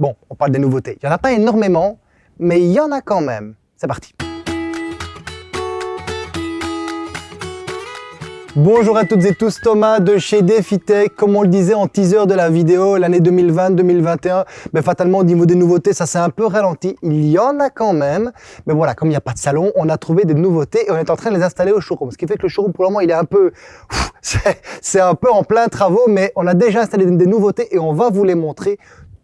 Bon, on parle des nouveautés. Il n'y en a pas énormément, mais il y en a quand même. C'est parti. Bonjour à toutes et tous, Thomas de chez DefiTech. Comme on le disait en teaser de la vidéo, l'année 2020-2021, mais fatalement au niveau des nouveautés, ça s'est un peu ralenti. Il y en a quand même, mais voilà, comme il n'y a pas de salon, on a trouvé des nouveautés et on est en train de les installer au showroom. Ce qui fait que le showroom, pour le moment, il est un peu... C'est un peu en plein travaux, mais on a déjà installé des nouveautés et on va vous les montrer.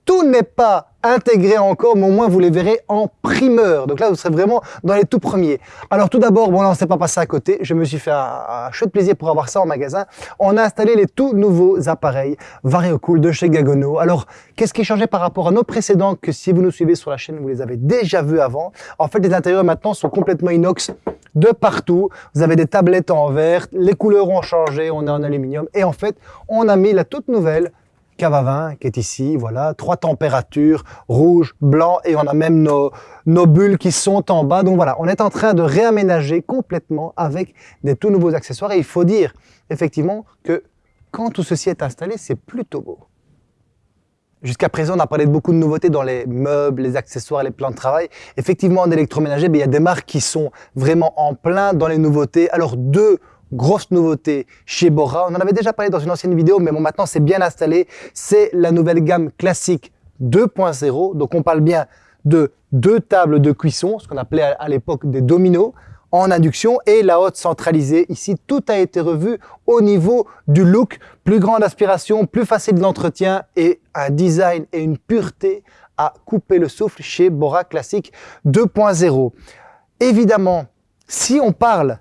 Tout n'est pas intégré encore, mais au moins vous les verrez en primeur. Donc là, vous serez vraiment dans les tout premiers. Alors tout d'abord, bon là, on s'est pas passé à côté. Je me suis fait un, chouette plaisir pour avoir ça en magasin. On a installé les tout nouveaux appareils VarioCool de chez Gagono. Alors, qu'est-ce qui est changé par rapport à nos précédents que si vous nous suivez sur la chaîne, vous les avez déjà vus avant? En fait, les intérieurs maintenant sont complètement inox de partout. Vous avez des tablettes en verre, les couleurs ont changé, on est en aluminium. Et en fait, on a mis la toute nouvelle cave à qui est ici, voilà, trois températures, rouge, blanc, et on a même nos, nos bulles qui sont en bas. Donc voilà, on est en train de réaménager complètement avec des tout nouveaux accessoires. Et il faut dire, effectivement, que quand tout ceci est installé, c'est plutôt beau. Jusqu'à présent, on a parlé de beaucoup de nouveautés dans les meubles, les accessoires, les plans de travail. Effectivement, en électroménager, il y a des marques qui sont vraiment en plein dans les nouveautés. Alors, deux grosse nouveauté chez Bora. On en avait déjà parlé dans une ancienne vidéo, mais bon, maintenant c'est bien installé. C'est la nouvelle gamme classique 2.0. Donc on parle bien de deux tables de cuisson, ce qu'on appelait à l'époque des dominos, en induction et la haute centralisée. Ici, tout a été revu au niveau du look. Plus grande aspiration, plus facile d'entretien et un design et une pureté à couper le souffle chez Bora Classic 2.0. Évidemment, si on parle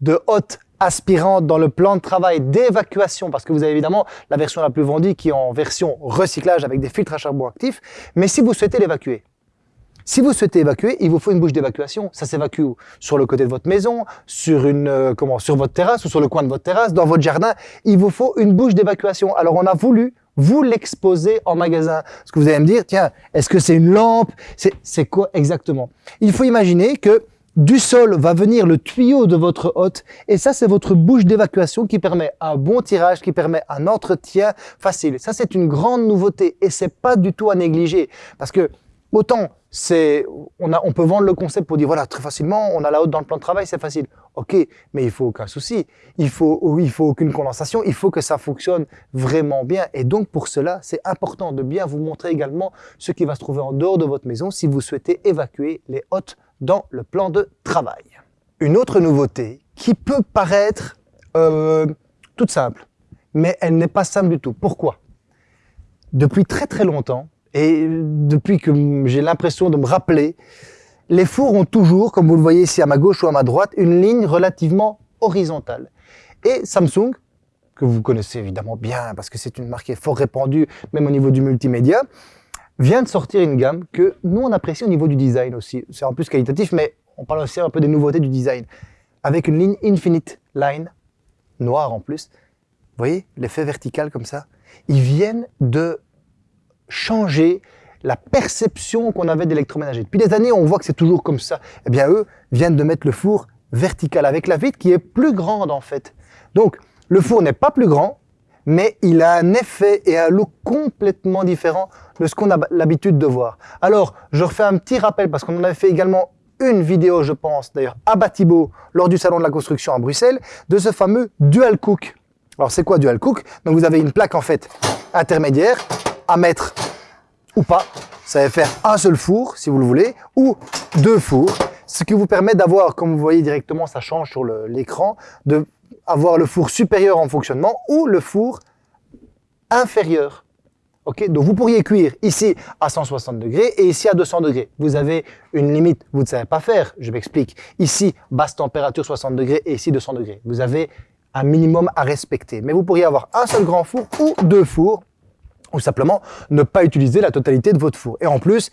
de haute aspirante dans le plan de travail d'évacuation, parce que vous avez évidemment la version la plus vendue qui est en version recyclage avec des filtres à charbon actifs, mais si vous souhaitez l'évacuer, si vous souhaitez évacuer, il vous faut une bouche d'évacuation. Ça s'évacue sur le côté de votre maison, sur une euh, comment, sur votre terrasse ou sur le coin de votre terrasse, dans votre jardin. Il vous faut une bouche d'évacuation. Alors on a voulu vous l'exposer en magasin. Parce que vous allez me dire, tiens, est-ce que c'est une lampe? C'est quoi exactement? Il faut imaginer que du sol va venir le tuyau de votre hôte. Et ça, c'est votre bouche d'évacuation qui permet un bon tirage, qui permet un entretien facile. Ça, c'est une grande nouveauté et c'est pas du tout à négliger. Parce que autant c'est on, a, on peut vendre le concept pour dire voilà très facilement on a la haute dans le plan de travail c'est facile. Ok mais il faut aucun souci. Il faut il faut aucune condensation. Il faut que ça fonctionne vraiment bien. Et donc pour cela c'est important de bien vous montrer également ce qui va se trouver en dehors de votre maison si vous souhaitez évacuer les hôtes dans le plan de travail. Une autre nouveauté qui peut paraître euh, toute simple, mais elle n'est pas simple du tout. Pourquoi? Depuis très très longtemps, et depuis que j'ai l'impression de me rappeler, les fours ont toujours, comme vous le voyez ici à ma gauche ou à ma droite, une ligne relativement horizontale. Et Samsung, que vous connaissez évidemment bien parce que c'est une marque qui est fort répandue, même au niveau du multimédia, vient de sortir une gamme que nous, on apprécie au niveau du design aussi. C'est en plus qualitatif, mais on parle aussi un peu des nouveautés du design. Avec une ligne Infinite Line, noire en plus. Vous voyez, l'effet vertical comme ça. Ils viennent de changer la perception qu'on avait d'électroménager. Depuis des années, on voit que c'est toujours comme ça. Eh bien, eux viennent de mettre le four vertical avec la vitre qui est plus grande en fait. Donc, le four n'est pas plus grand, mais il a un effet et un look complètement différent de ce qu'on a l'habitude de voir. Alors, je refais un petit rappel parce qu'on en avait fait également une vidéo, je pense, d'ailleurs, à Batibo, lors du Salon de la Construction à Bruxelles, de ce fameux Dual Cook. Alors, c'est quoi Dual Cook? Donc, vous avez une plaque, en fait, intermédiaire à mettre ou pas. Ça va faire un seul four, si vous le voulez, ou deux fours, ce qui vous permet d'avoir, comme vous voyez directement, ça change sur l'écran, de avoir le four supérieur en fonctionnement ou le four inférieur. Ok, donc vous pourriez cuire ici à 160 degrés et ici à 200 degrés. Vous avez une limite, vous ne savez pas faire, je m'explique. Ici, basse température 60 degrés et ici 200 degrés. Vous avez un minimum à respecter. Mais vous pourriez avoir un seul grand four ou deux fours, ou simplement ne pas utiliser la totalité de votre four. Et en plus,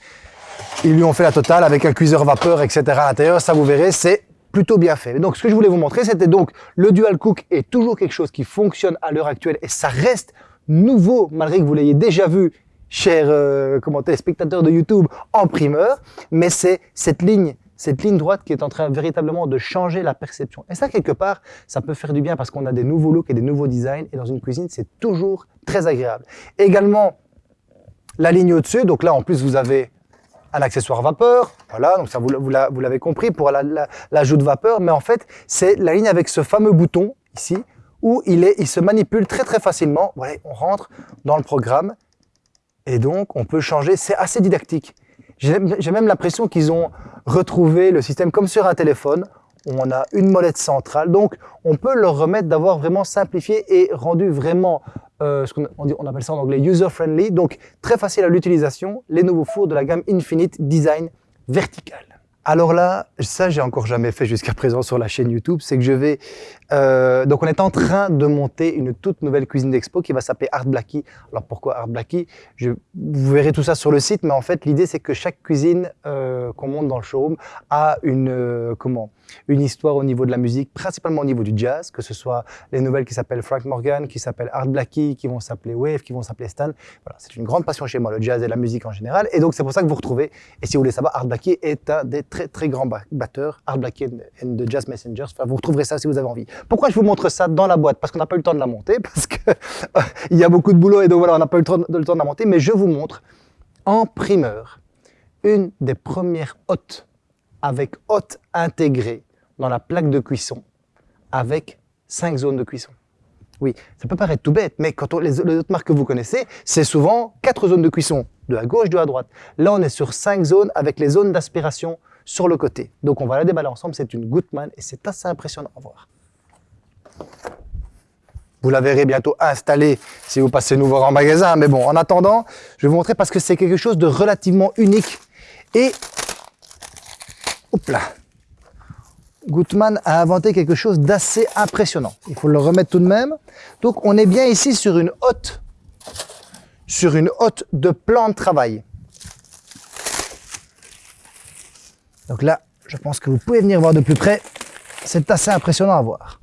ils lui ont fait la totale avec un cuiseur vapeur, etc. à l'intérieur. Ça, vous verrez, c'est plutôt bien fait. Donc, ce que je voulais vous montrer, c'était donc le Dual Cook est toujours quelque chose qui fonctionne à l'heure actuelle et ça reste nouveau, malgré que vous l'ayez déjà vu, chers euh, spectateurs de YouTube, en primeur. Mais c'est cette ligne, cette ligne droite qui est en train véritablement de changer la perception. Et ça, quelque part, ça peut faire du bien parce qu'on a des nouveaux looks et des nouveaux designs. Et dans une cuisine, c'est toujours très agréable. Également, la ligne au-dessus. Donc là, en plus, vous avez un accessoire vapeur. Voilà, donc ça, vous, l'avez compris pour l'ajout de vapeur. Mais en fait, c'est la ligne avec ce fameux bouton ici où il, se manipule très très facilement. On rentre dans le programme et donc on peut changer. C'est assez didactique. J'ai même l'impression qu'ils ont retrouvé le système comme sur un téléphone on a une molette centrale. Donc, on peut leur remettre d'avoir vraiment simplifié et rendu vraiment, euh, ce qu'on on appelle ça en anglais, user-friendly. Donc, très facile à l'utilisation, les nouveaux fours de la gamme Infinite Design Vertical. Alors là, ça j'ai encore jamais fait jusqu'à présent sur la chaîne YouTube, c'est que je vais... Euh, donc on est en train de monter une toute nouvelle cuisine d'expo qui va s'appeler Art Blackie. Alors pourquoi Art Blackie? Je, Vous verrez tout ça sur le site, mais en fait l'idée c'est que chaque cuisine euh, qu'on monte dans le showroom a une, euh, comment, une histoire au niveau de la musique, principalement au niveau du jazz, que ce soit les nouvelles qui s'appellent Frank Morgan, qui s'appellent Art Blackie, qui vont s'appeler Wave, qui vont s'appeler Stan. Voilà, c'est une grande passion chez moi, le jazz et la musique en général. Et donc c'est pour ça que vous retrouvez, et si vous voulez savoir, Art Blackie est un des très très grands batteurs, Art Blackie and the Jazz Messengers. Vous retrouverez ça si vous avez envie. Pourquoi je vous montre ça dans la boîte? Parce qu'on n'a pas eu le temps de la monter, parce qu'il il y a beaucoup de boulot et donc voilà, on n'a pas eu le temps, le temps de la monter. Mais je vous montre en primeur une des premières hôtes avec hôte intégrée dans la plaque de cuisson avec cinq zones de cuisson. Oui, ça peut paraître tout bête, mais quand on, les, les, autres marques que vous connaissez, c'est souvent quatre zones de cuisson, de à gauche, de à droite. Là, on est sur cinq zones avec les zones d'aspiration sur le côté. Donc on va la déballer ensemble, c'est une Gutmann et c'est assez impressionnant à voir. Vous la verrez bientôt installée si vous passez nous voir en magasin. Mais bon, en attendant, je vais vous montrer parce que c'est quelque chose de relativement unique. Et, hop là, Gutmann a inventé quelque chose d'assez impressionnant. Il faut le remettre tout de même. Donc on est bien ici sur une hotte, sur une hotte de plan de travail. Donc là, je pense que vous pouvez venir voir de plus près. C'est assez impressionnant à voir.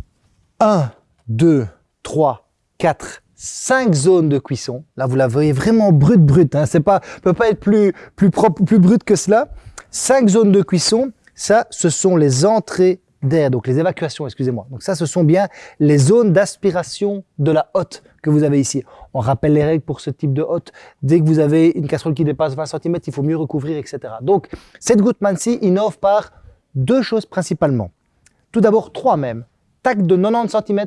1, 2, 3, 4, 5 zones de cuisson. Là, vous la voyez vraiment brute, brute. Hein. C'est pas, peut pas être plus, plus propre, plus brute que cela. 5 zones de cuisson. Ça, ce sont les entrées d'air, donc les évacuations, excusez-moi. Donc ça, ce sont bien les zones d'aspiration de la hotte que vous avez ici. On rappelle les règles pour ce type de hotte. Dès que vous avez une casserole qui dépasse 20 cm, il faut mieux recouvrir, etc. Donc, cette Gutmann-ci innove par deux choses principalement. Tout d'abord, trois même. Tac de 90 cm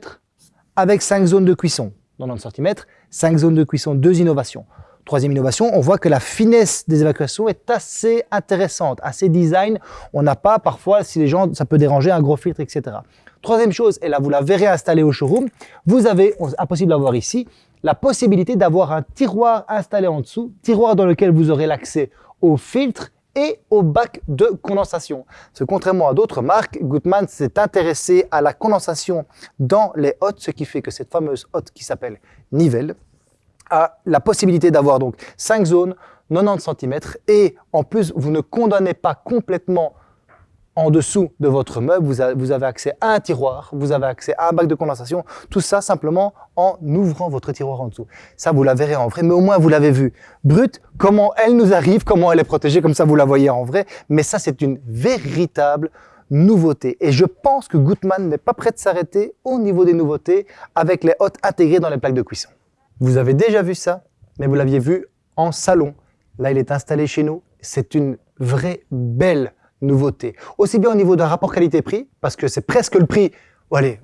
avec 5 zones de cuisson. 90 cm, 5 zones de cuisson, deux innovations. Troisième innovation, on voit que la finesse des évacuations est assez intéressante, assez design. On n'a pas parfois, si les gens, ça peut déranger, un gros filtre, etc. Troisième chose, et là vous la verrez installée au showroom, vous avez, impossible d'avoir ici, la possibilité d'avoir un tiroir installé en dessous, tiroir dans lequel vous aurez l'accès au filtre et au bac de condensation. Parce contrairement à d'autres marques, Gutmann s'est intéressé à la condensation dans les hottes, ce qui fait que cette fameuse hotte qui s'appelle Nivelle, la possibilité d'avoir donc 5 zones, 90 cm, et en plus, vous ne condamnez pas complètement en dessous de votre meuble, vous, avez accès à un tiroir, vous avez accès à un bac de condensation, tout ça simplement en ouvrant votre tiroir en dessous. Ça, vous la verrez en vrai, mais au moins vous l'avez vu. Brut, comment elle nous arrive, comment elle est protégée, comme ça vous la voyez en vrai, mais ça c'est une véritable nouveauté. Et je pense que Gutmann n'est pas prêt de s'arrêter au niveau des nouveautés avec les hôtes intégrées dans les plaques de cuisson. Vous avez déjà vu ça, mais vous l'aviez vu en salon. Là, il est installé chez nous. C'est une vraie belle nouveauté. Aussi bien au niveau d'un rapport qualité-prix, parce que c'est presque le prix, allez,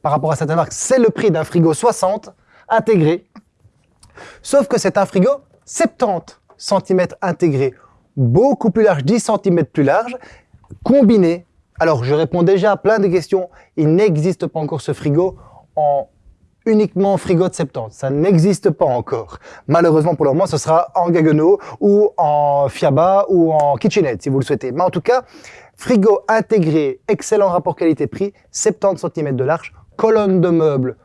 par rapport à certaines marques, c'est le prix d'un frigo 60 intégré. Sauf que c'est un frigo 70 cm intégré, beaucoup plus large, 10 cm plus large, combiné. Alors, je réponds déjà à plein de questions. Il n'existe pas encore ce frigo en uniquement frigo de 70. Ça n'existe pas encore. Malheureusement pour le moment, ce sera en Gaggenau ou en Fiaba ou en KitchenAid si vous le souhaitez. Mais en tout cas, frigo intégré, excellent rapport qualité-prix, 70 cm de large, colonne de meubles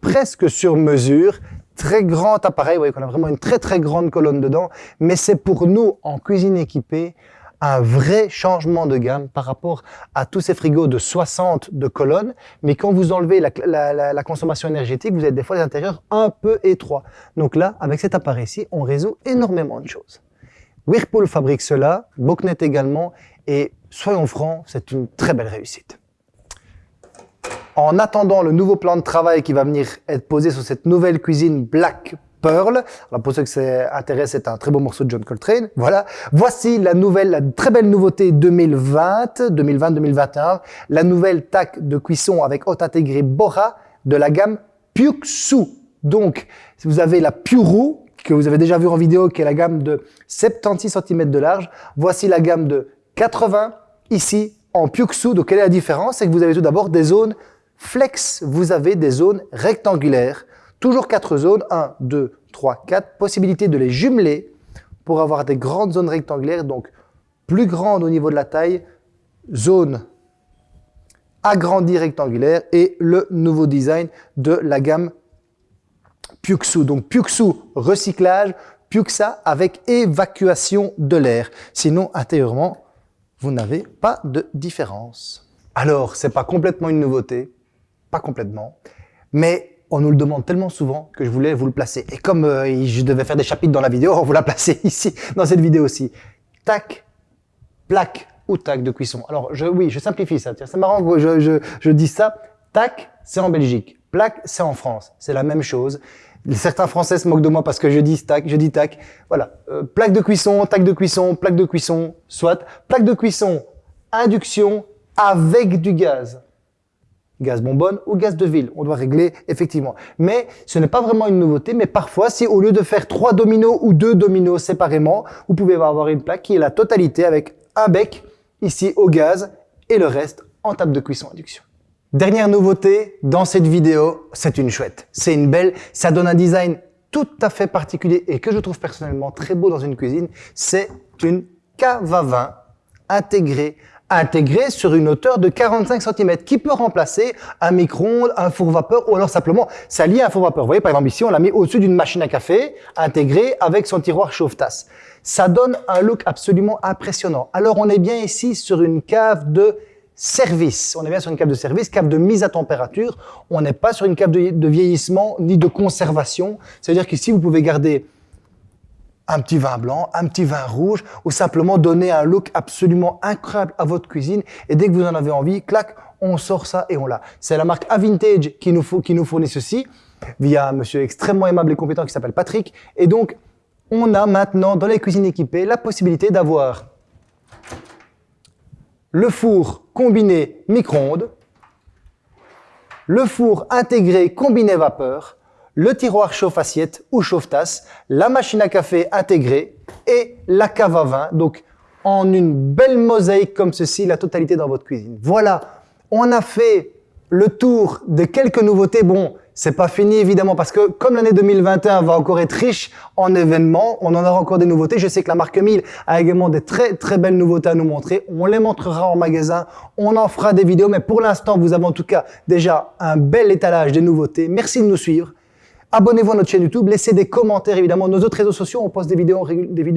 presque sur mesure, très grand appareil, vous voyez qu'on a vraiment une très très grande colonne dedans, mais c'est pour nous en cuisine équipée un vrai changement de gamme par rapport à tous ces frigos de 60 de colonnes. Mais quand vous enlevez la, consommation énergétique, vous avez des fois des intérieurs un peu étroits. Donc là, avec cet appareil-ci, on résout énormément de choses. Whirlpool fabrique cela, Boknet également, et soyons francs, c'est une très belle réussite. En attendant le nouveau plan de travail qui va venir être posé sur cette nouvelle cuisine Black Pearl. Alors pour ceux que ça intéresse, c'est un très beau morceau de John Coltrane. Voilà. Voici la nouvelle, la très belle nouveauté 2020, 2020-2021, la nouvelle tac de cuisson avec haute intégrée Bora de la gamme Pyuxu. Donc, si vous avez la Puru, que vous avez déjà vu en vidéo, qui est la gamme de 76 cm de large, voici la gamme de 80 ici en Pyuxu. Donc, quelle est la différence? C'est que vous avez tout d'abord des zones flex, vous avez des zones rectangulaires Toujours quatre zones, 1, 2, 3, 4. Possibilité de les jumeler pour avoir des grandes zones rectangulaires, donc plus grandes au niveau de la taille, zone agrandie rectangulaire et le nouveau design de la gamme Pyuxu. Donc Pyuxu recyclage, Pyuxa avec évacuation de l'air. Sinon, intérieurement, vous n'avez pas de différence. Alors, c'est pas complètement une nouveauté, pas complètement, mais on nous le demande tellement souvent que je voulais vous le placer. Et comme euh, je devais faire des chapitres dans la vidéo, on vous l'a placé ici, dans cette vidéo aussi. Tac, plaque ou tac de cuisson. Alors, je, oui, je simplifie ça. C'est marrant je, je, je dis ça. Tac, c'est en Belgique. Plaque, c'est en France. C'est la même chose. Certains Français se moquent de moi parce que je dis tac, je dis tac. Voilà. Euh, plaque de cuisson, tac de cuisson, plaque de cuisson, soit. Plaque de cuisson, induction avec du gaz gaz bonbonne ou gaz de ville. On doit régler effectivement. Mais ce n'est pas vraiment une nouveauté, mais parfois, si au lieu de faire trois dominos ou deux dominos séparément, vous pouvez avoir une plaque qui est la totalité avec un bec ici au gaz et le reste en table de cuisson induction. Dernière nouveauté dans cette vidéo, c'est une chouette. C'est une belle, ça donne un design tout à fait particulier et que je trouve personnellement très beau dans une cuisine. C'est une cave à vin intégrée intégré sur une hauteur de 45 cm qui peut remplacer un micro-ondes, un four vapeur ou alors simplement s'allier à un four vapeur. Vous voyez, par exemple ici, on l'a mis au-dessus d'une machine à café intégrée avec son tiroir chauffe-tasse. Ça donne un look absolument impressionnant. Alors, on est bien ici sur une cave de service. On est bien sur une cave de service, cave de mise à température. On n'est pas sur une cave de, de vieillissement ni de conservation. C'est-à-dire qu'ici, vous pouvez garder un petit vin blanc, un petit vin rouge, ou simplement donner un look absolument incroyable à votre cuisine. Et dès que vous en avez envie, clac, on sort ça et on l'a. C'est la marque Avintage qui nous, qui nous fournit ceci, via un monsieur extrêmement aimable et compétent qui s'appelle Patrick. Et donc, on a maintenant dans les cuisines équipées la possibilité d'avoir le four combiné micro-ondes, le four intégré combiné vapeur, le tiroir chauffe-assiette ou chauffe-tasse, la machine à café intégrée et la cave à vin. Donc, en une belle mosaïque comme ceci, la totalité dans votre cuisine. Voilà, on a fait le tour de quelques nouveautés. Bon, c'est pas fini évidemment parce que comme l'année 2021 va encore être riche en événements, on en aura encore des nouveautés. Je sais que la marque 1000 a également des très très belles nouveautés à nous montrer. On les montrera en magasin, on en fera des vidéos, mais pour l'instant, vous avez en tout cas déjà un bel étalage des nouveautés. Merci de nous suivre. Abonnez-vous à notre chaîne YouTube, laissez des commentaires évidemment. Nos autres réseaux sociaux, on poste des vidéos,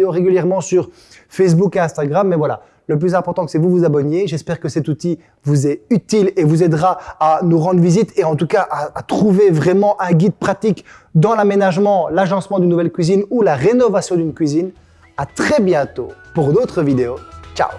régulièrement sur Facebook et Instagram. Mais voilà, le plus important, c'est vous vous abonniez. J'espère que cet outil vous est utile et vous aidera à nous rendre visite et en tout cas à, à trouver vraiment un guide pratique dans l'aménagement, l'agencement d'une nouvelle cuisine ou la rénovation d'une cuisine. À très bientôt pour d'autres vidéos. Ciao